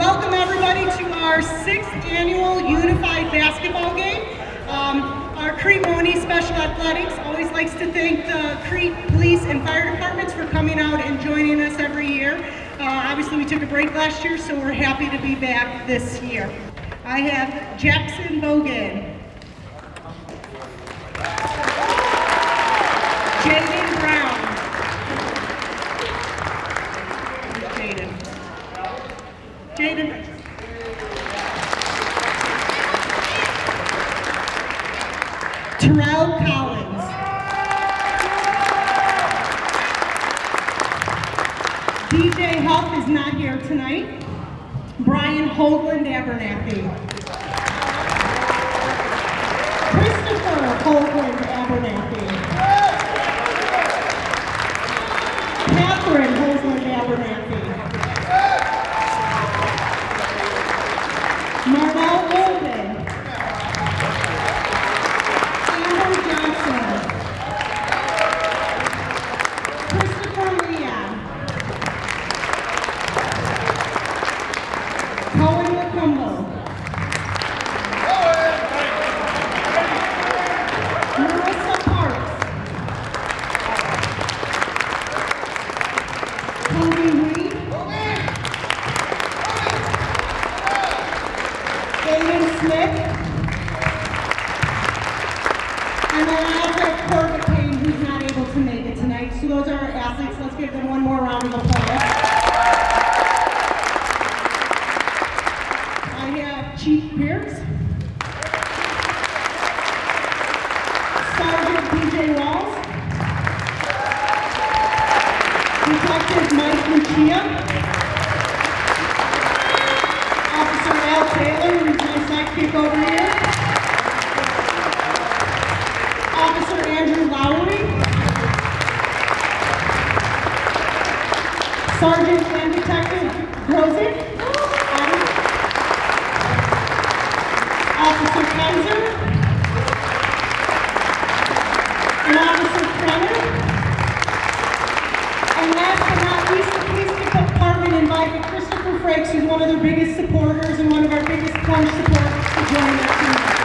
welcome everybody to our sixth annual Unified Basketball Game. Um, our Crete Monee Special Athletics always likes to thank the Crete Police and Fire Departments for coming out and joining us every year. Uh, obviously, we took a break last year, so we're happy to be back this year. I have Jackson Bogan. Cho ra. Department invited Christopher Frakes, who's one of their biggest supporters and one of our biggest plunge supporters, to join us tonight.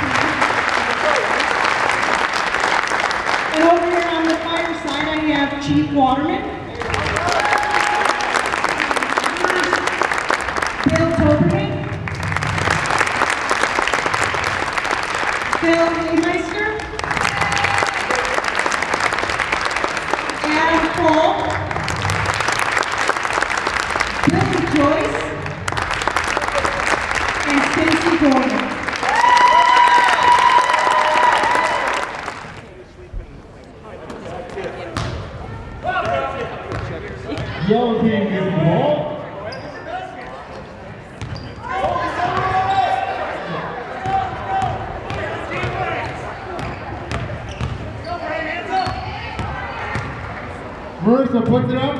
And over here on the fire side, I have Chief Waterman. Bill Toberman. Bill Leemeister. Adam Cole. Billy Joyce. And Stacy Gordon. Yellow team gets the ball. Marissa puts it up.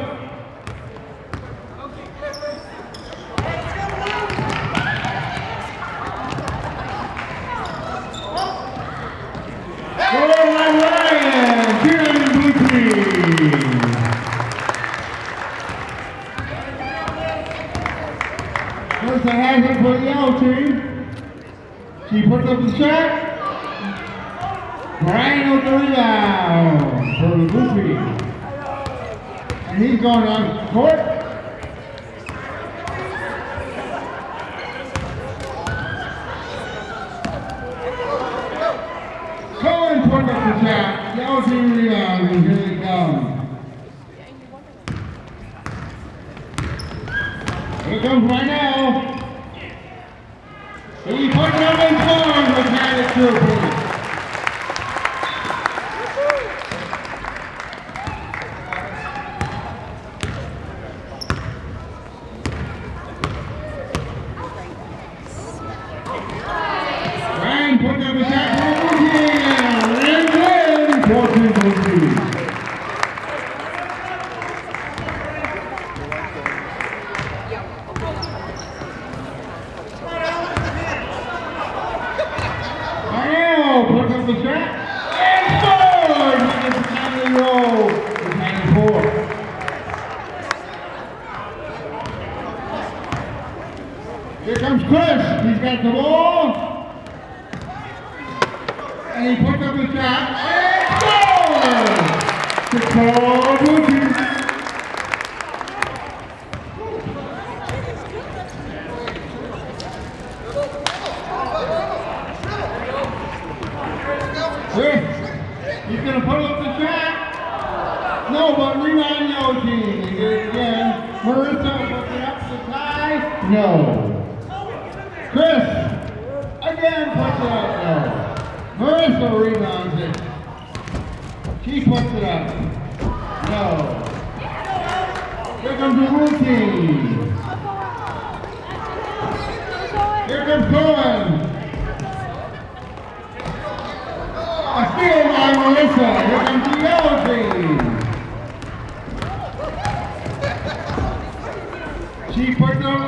Go Ryan, cheerleading blue team. Marissa has it for the yellow team. Puts up. Brian the for blue. And he's going on court. Cohen puts up the shot. Yellow team rebound, and here they come. Here it comes right now. He puts it up and scores with Magic two points. Ryan puts up a shot for the blue team. And win. 14 14. Arnell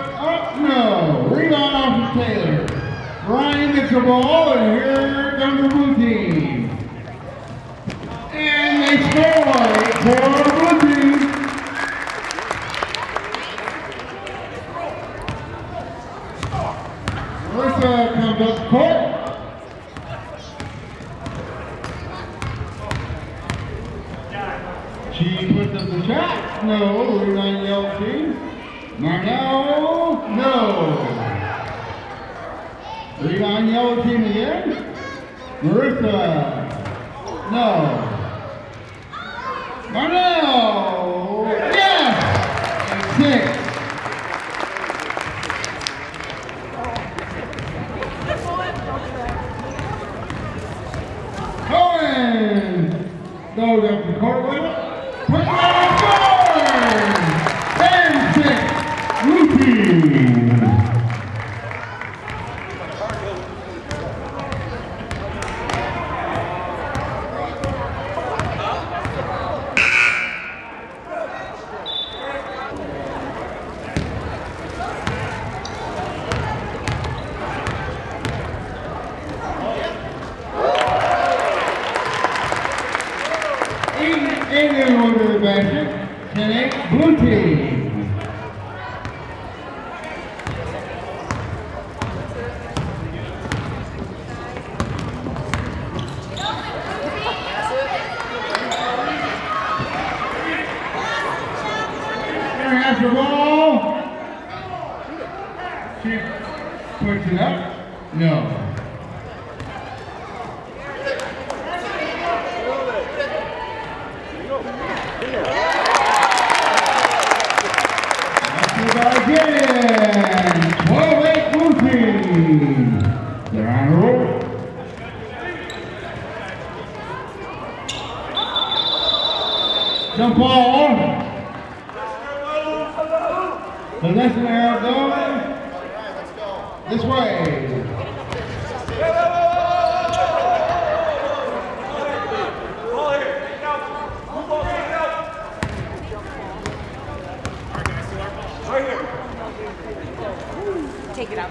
up, no. Rebound off of Taylor. Ryan gets the ball, and here comes the blue team. And they score for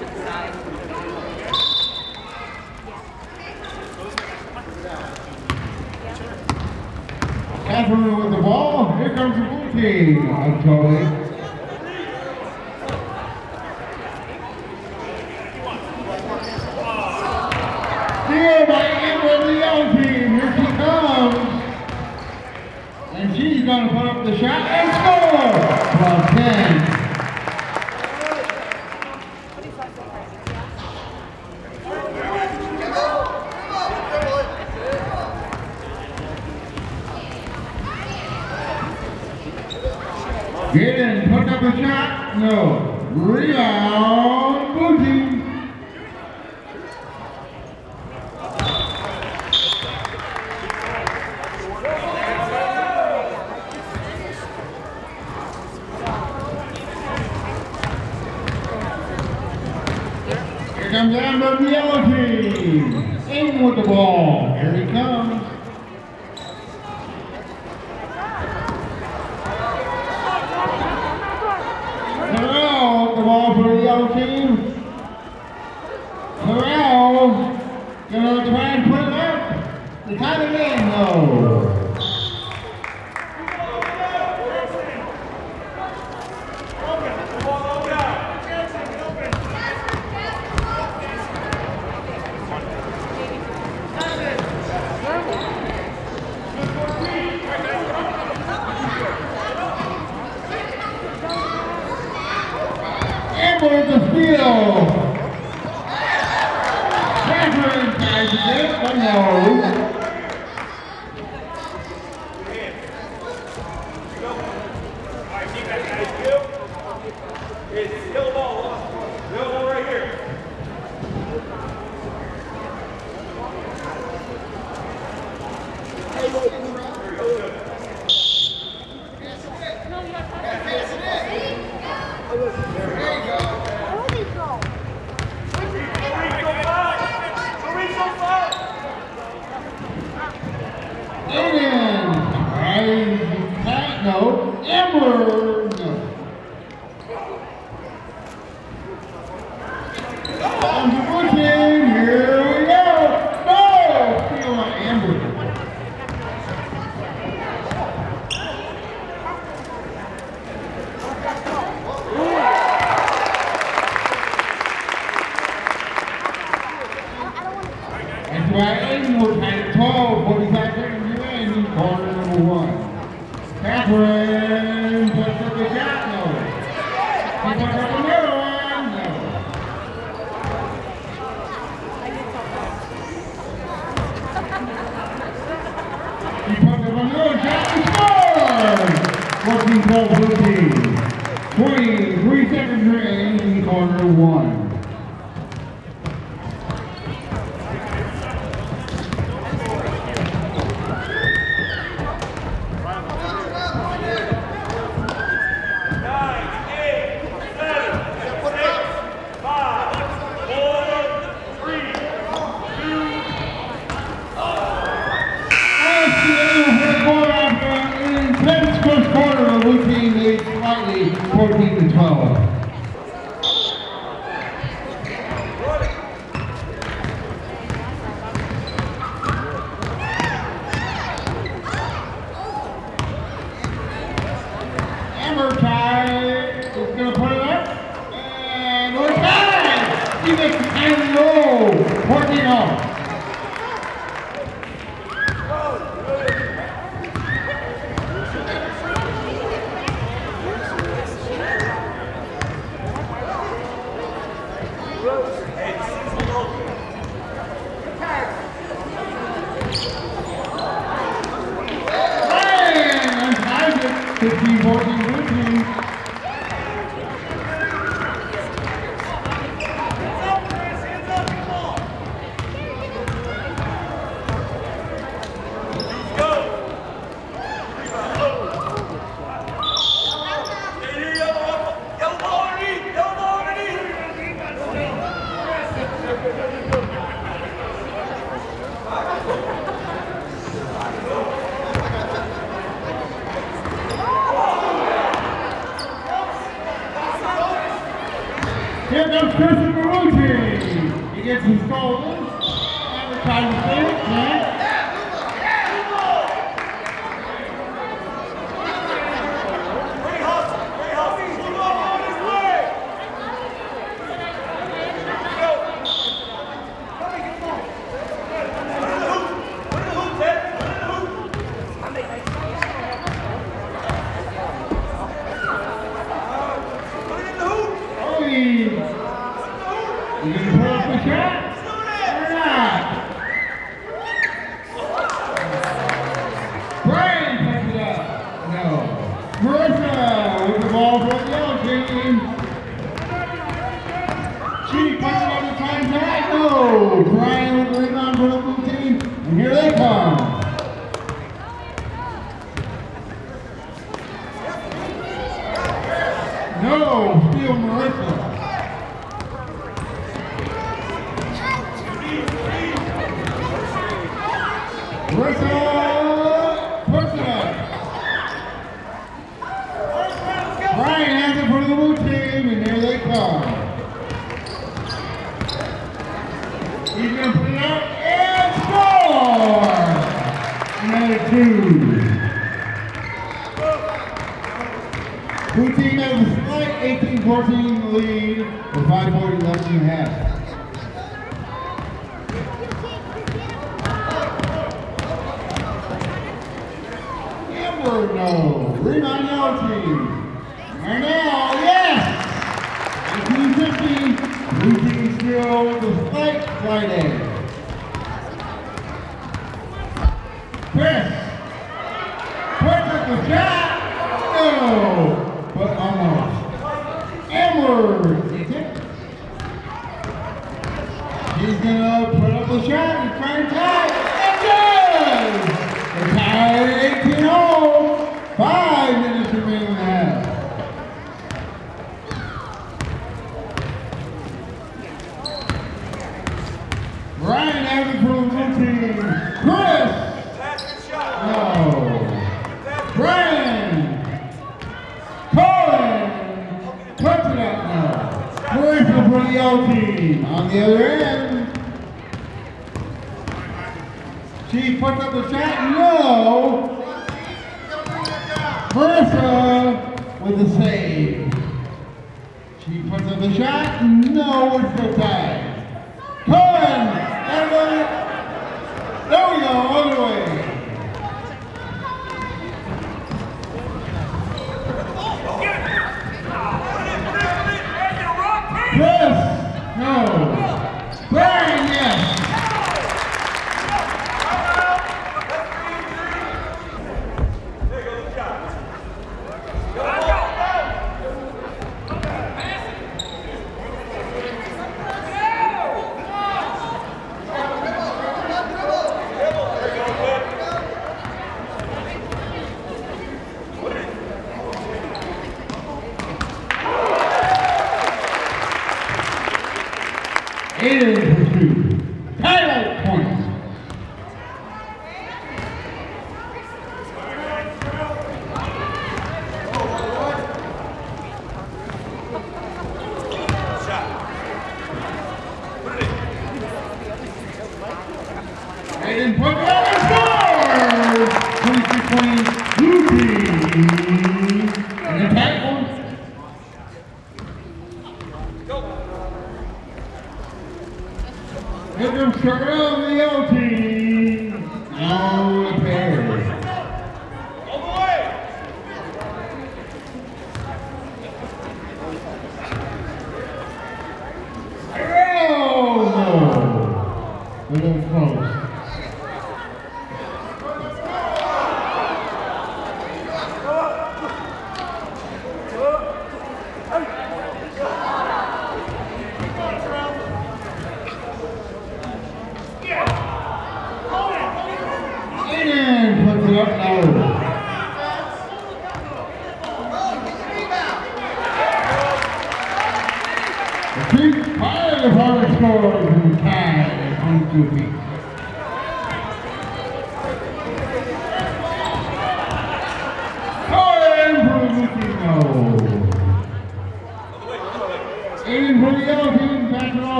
to the side. Catherine with the ball. Here comes the blue team. I'm Tony. the ball. Here he comes. No. the other end. She puts up the shot, no. Versa with the save. She puts up the shot, no, it's the tie.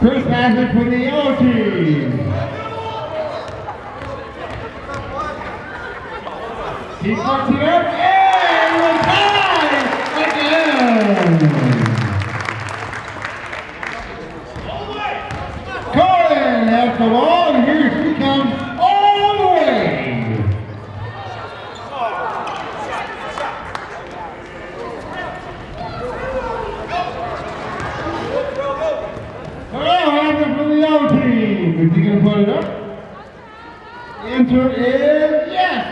First passage for the O team. Keep marching up. Answer is yes.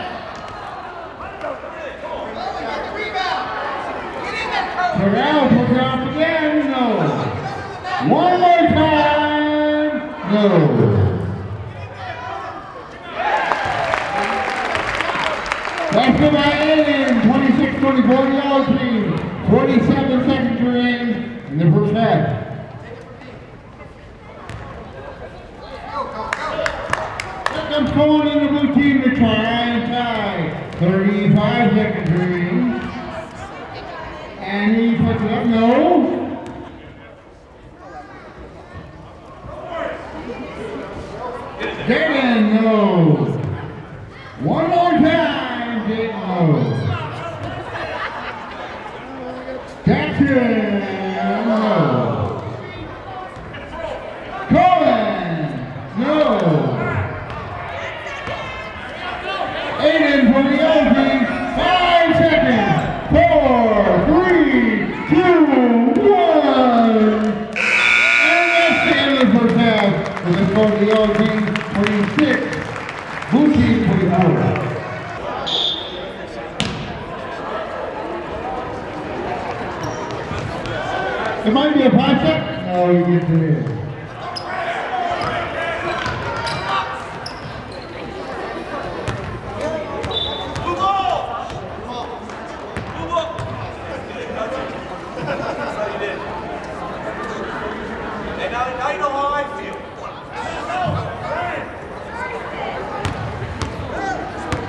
Corral puts off again, no. One more time, no. That's by Alien, 26-24 yellow team, 47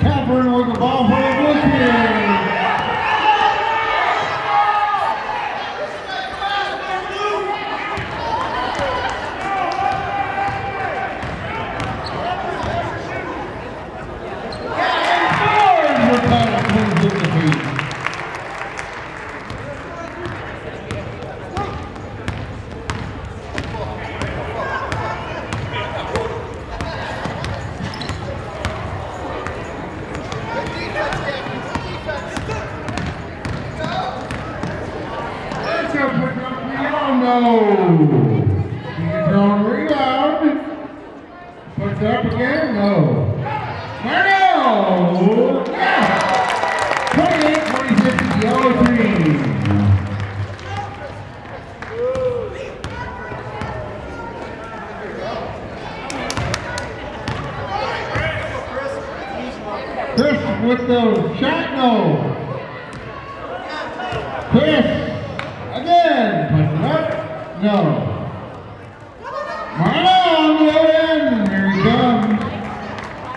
Catherine with the ball.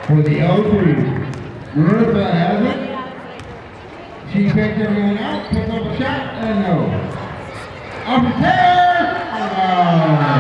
for the O3. Marissa has it. She picks everyone out, picked up a shot, and no. Up there!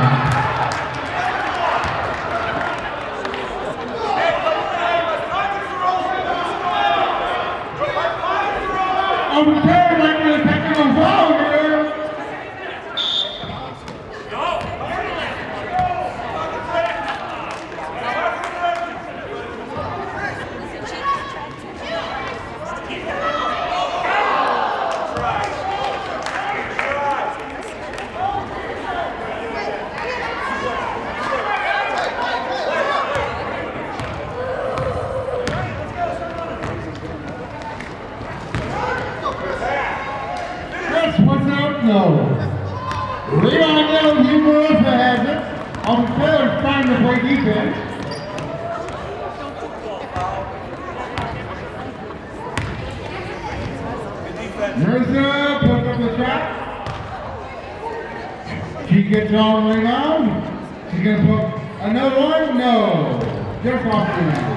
going on. She's gonna put another one? No. You're popping out.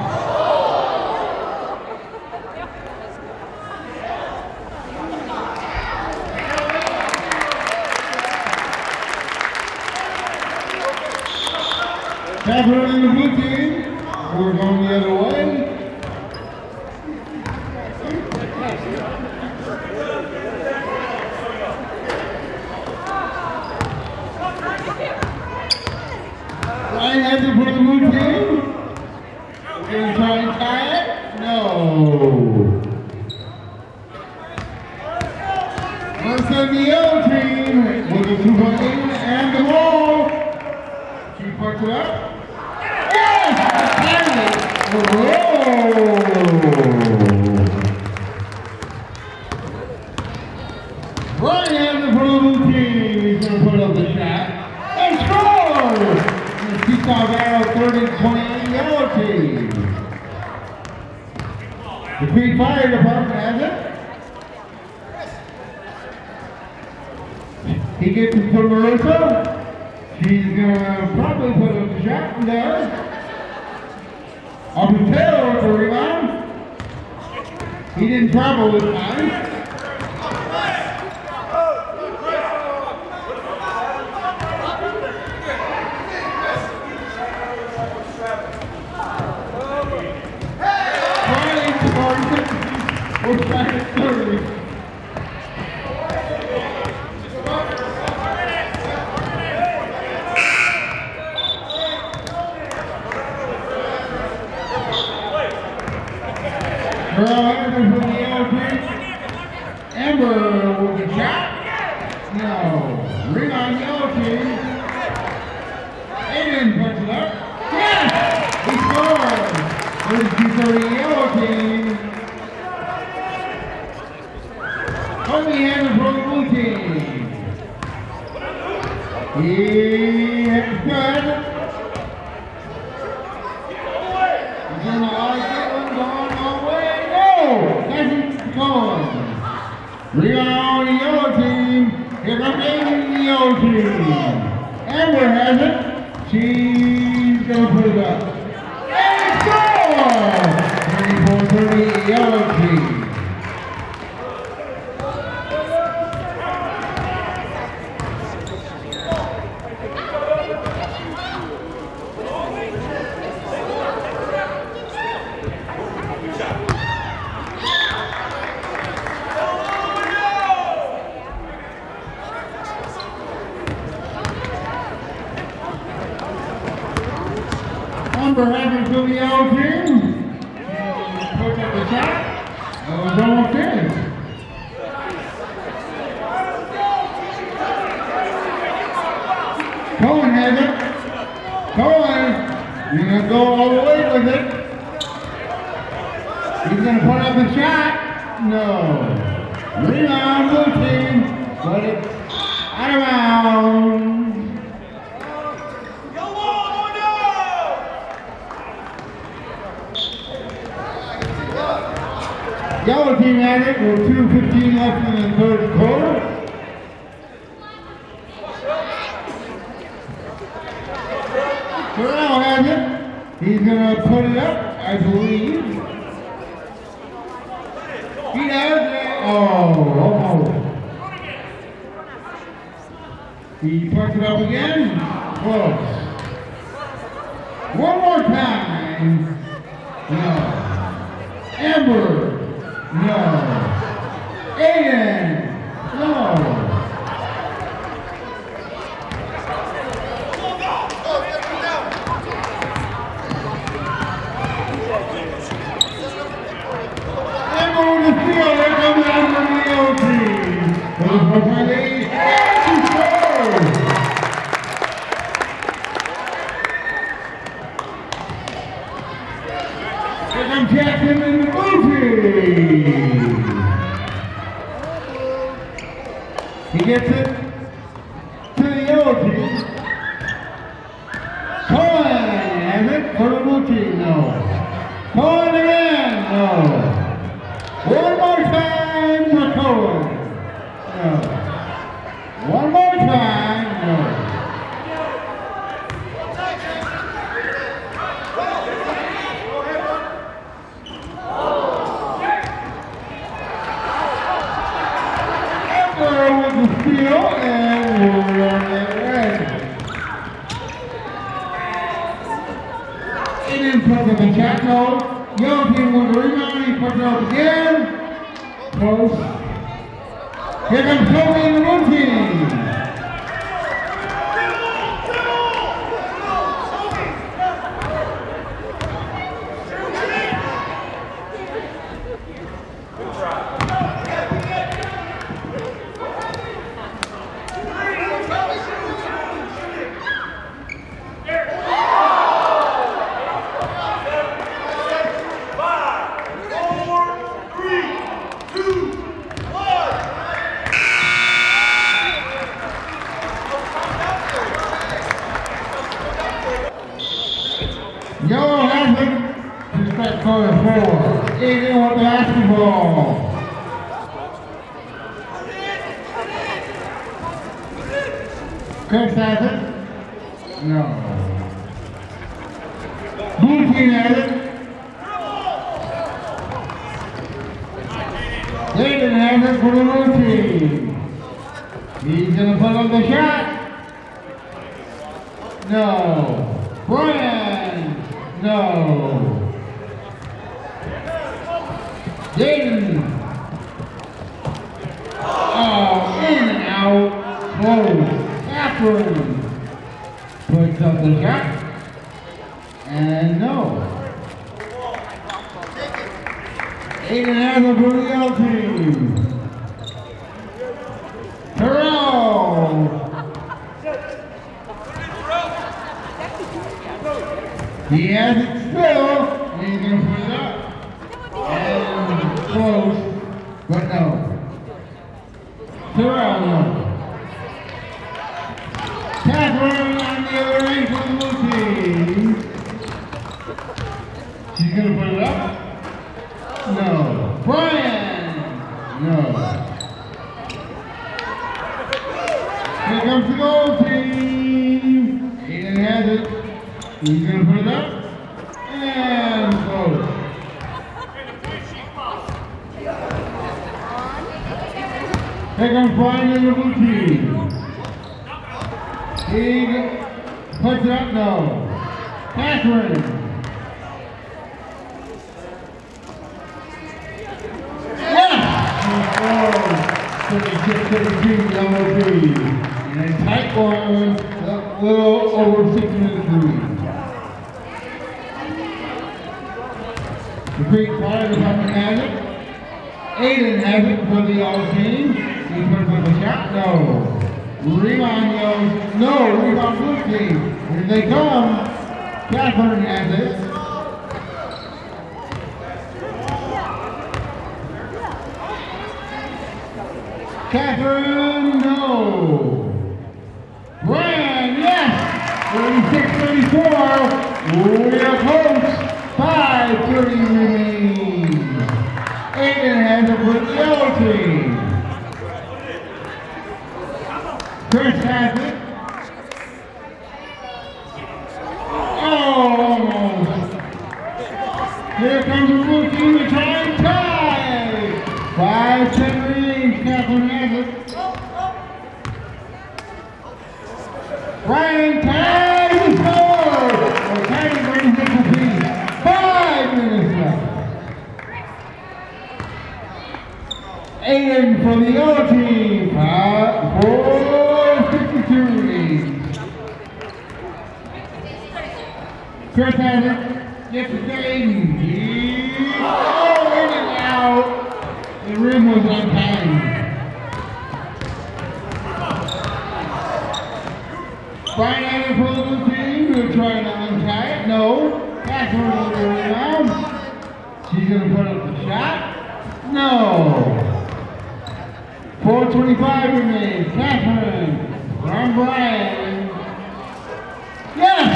He gets it to Marissa. She's gonna probably put a shot in there. Up the tail for a rebound. He didn't travel this time. on. We are on the yellow team. Here comes Amy the yellow team. Amber has it. She's going to put it up. And score! 24-30 yellow team. Yellow team at it with 2.15 left in the third quarter. Corral have you? He's going to put it up, I believe. David Kuramuchi, no. Call. One more time, McCoy. goal. Young people with the rebound. He puts it up again. Close. Here comes Kobe and the routine. Y'all have for the step going forward. Anyone basketball. Terrell. Catherine on the other. She's going to put it up? No. Brian! No. Here comes the team. Has it. He's going to put it up. এবং finally rookie King Pajatno Catherine. Yes! Oh, Catherine No. Brand, yes, 36-34, we have approach, 530 remains. Aiden has a good yellow team. Chris has He's going to put up the shot? No. 425 remains. Catherine from Brian. Yes!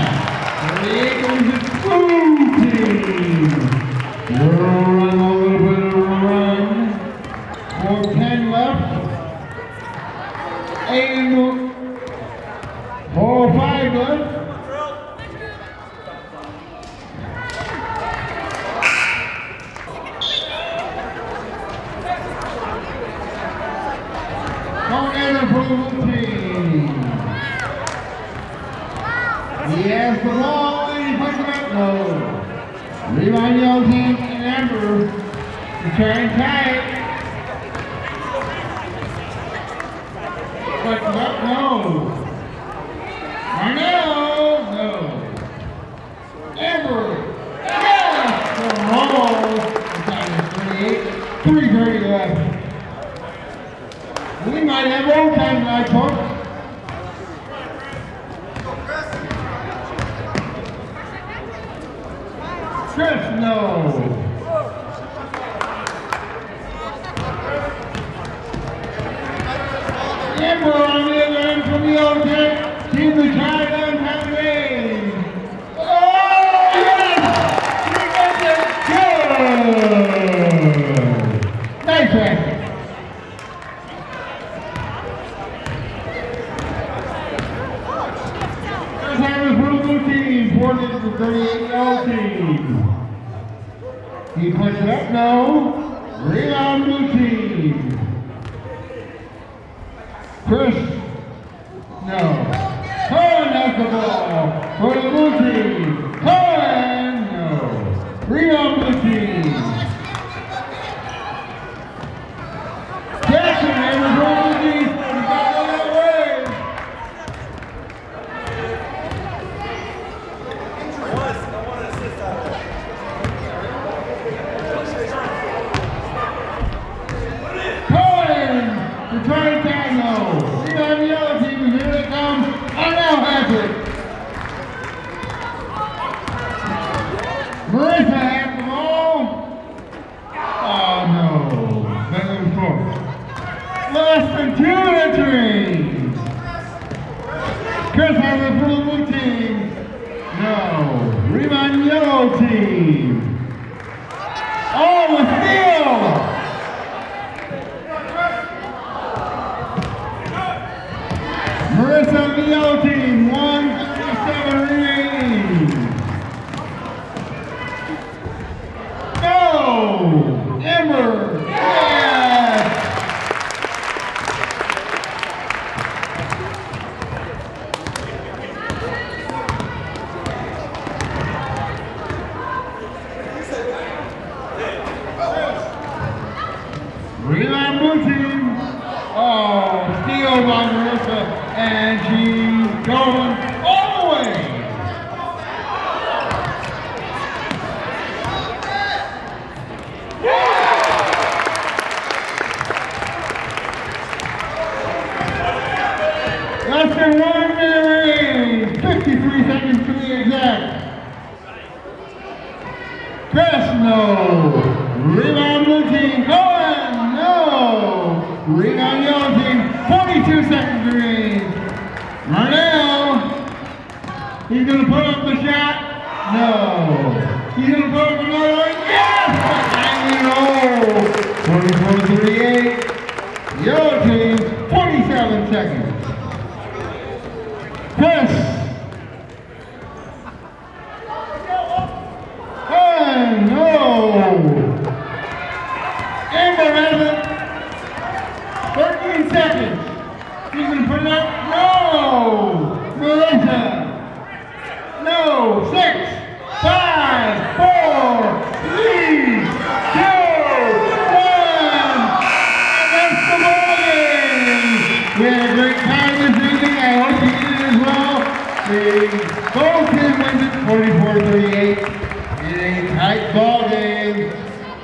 Here comes the blue team. You're running a little bit. Krishno. After 1 minute 53 seconds to the exact. Fresno, rebound blue team, Cohen, no. Rebound yellow team, 42 seconds remain. Marnell, he's gonna put up the shot, no. He's gonna put up another one, yes! 90 roll, 24 38. Yellow team, 47 seconds.